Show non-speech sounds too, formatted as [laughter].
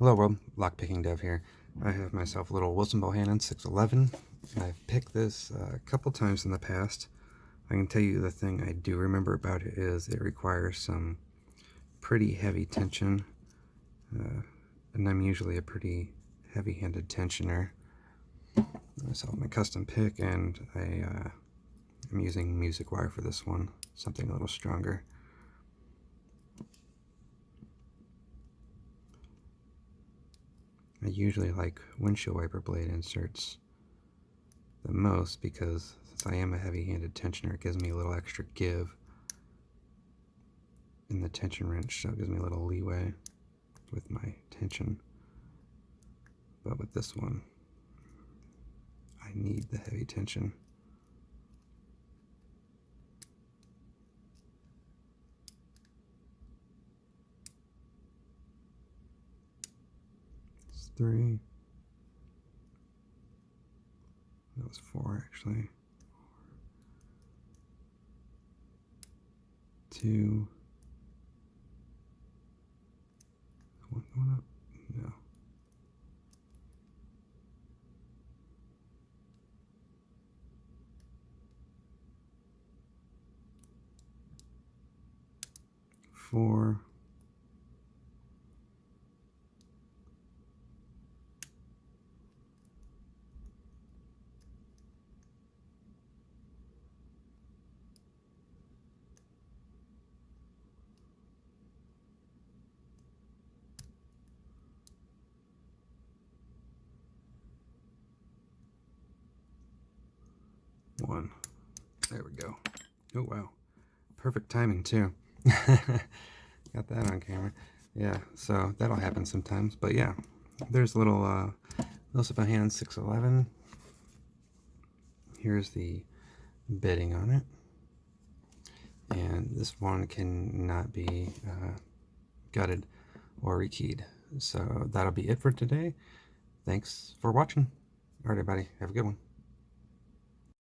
Hello world, Lockpicking Dev here. I have myself a little Wilson Bohannan 611. I've picked this uh, a couple times in the past. I can tell you the thing I do remember about it is it requires some pretty heavy tension. Uh, and I'm usually a pretty heavy-handed tensioner. So my custom pick and I, uh, I'm using music wire for this one, something a little stronger. I usually like windshield wiper blade inserts the most because since I am a heavy-handed tensioner, it gives me a little extra give in the tension wrench, so it gives me a little leeway with my tension. But with this one, I need the heavy tension. Three. That was four, actually. Two. One going up? No. Four. One. There we go. Oh, wow. Perfect timing, too. [laughs] Got that on camera. Yeah, so that'll happen sometimes. But yeah, there's a little uh, Wilson Bohannan 611. Here's the bitting on it. And this one cannot be uh, gutted or rekeyed. So that'll be it for today. Thanks for watching. Alright, everybody. Have a good one.